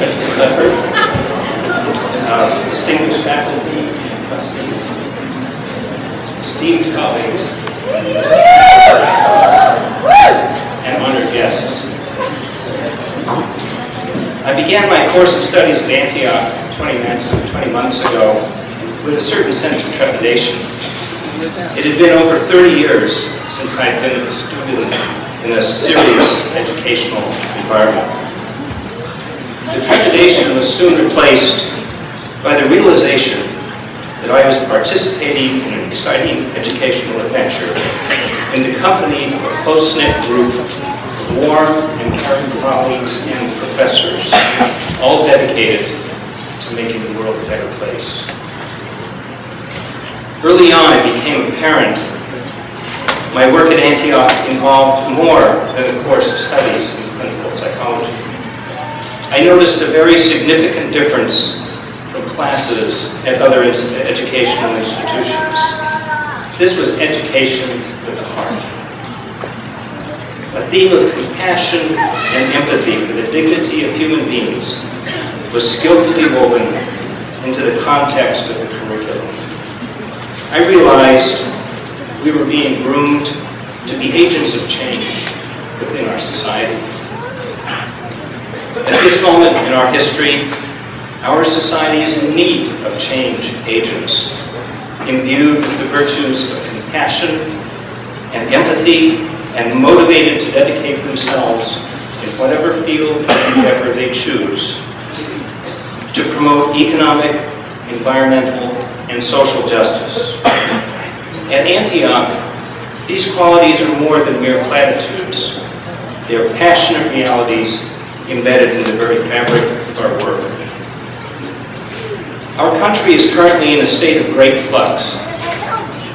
President Clifford, distinguished faculty and trustees, esteemed colleagues, and honored guests. I began my course of studies at Antioch 20 months, 20 months ago with a certain sense of trepidation. It had been over 30 years since I'd been a student in a serious educational environment. The trepidation was soon replaced by the realization that I was participating in an exciting educational adventure in the company of a close-knit group of warm and caring colleagues and professors, all dedicated to making the world a better place. Early on, it became apparent my work at Antioch involved more than a course of studies in clinical psychology. I noticed a very significant difference from classes at other educational institutions. This was education with the heart. A theme of compassion and empathy for the dignity of human beings was skillfully woven into the context of the curriculum. I realized we were being groomed to be agents of change within our society. This moment in our history, our society is in need of change agents, imbued with the virtues of compassion and empathy and motivated to dedicate themselves in whatever field of endeavor they choose to promote economic, environmental, and social justice. At Antioch, these qualities are more than mere platitudes. They are passionate realities embedded in the very fabric of our work. Our country is currently in a state of great flux,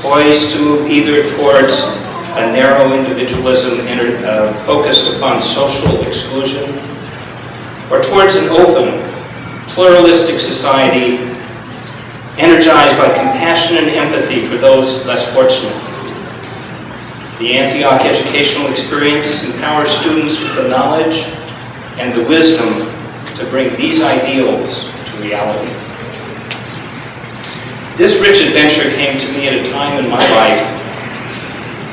poised to move either towards a narrow individualism uh, focused upon social exclusion, or towards an open, pluralistic society energized by compassion and empathy for those less fortunate. The Antioch educational experience empowers students with the knowledge and the wisdom to bring these ideals to reality. This rich adventure came to me at a time in my life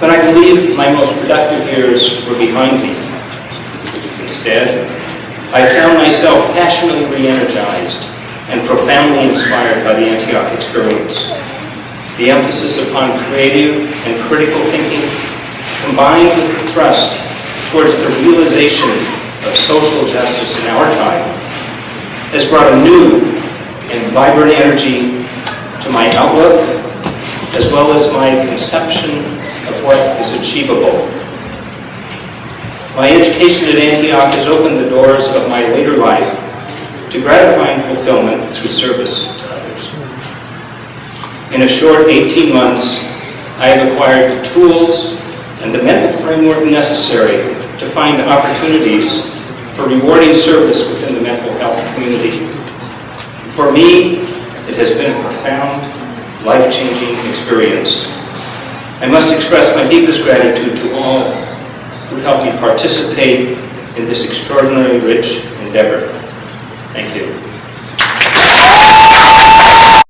when I believe my most productive years were behind me. Instead, I found myself passionately re-energized and profoundly inspired by the Antioch experience. The emphasis upon creative and critical thinking, combined with the thrust towards the realization of social justice in our time, has brought a new and vibrant energy to my outlook, as well as my conception of what is achievable. My education at Antioch has opened the doors of my later life to gratifying fulfillment through service to others. In a short 18 months, I have acquired the tools and the mental framework necessary to find opportunities for rewarding service within the mental health community. For me, it has been a profound, life-changing experience. I must express my deepest gratitude to all who helped me participate in this extraordinarily rich endeavor. Thank you.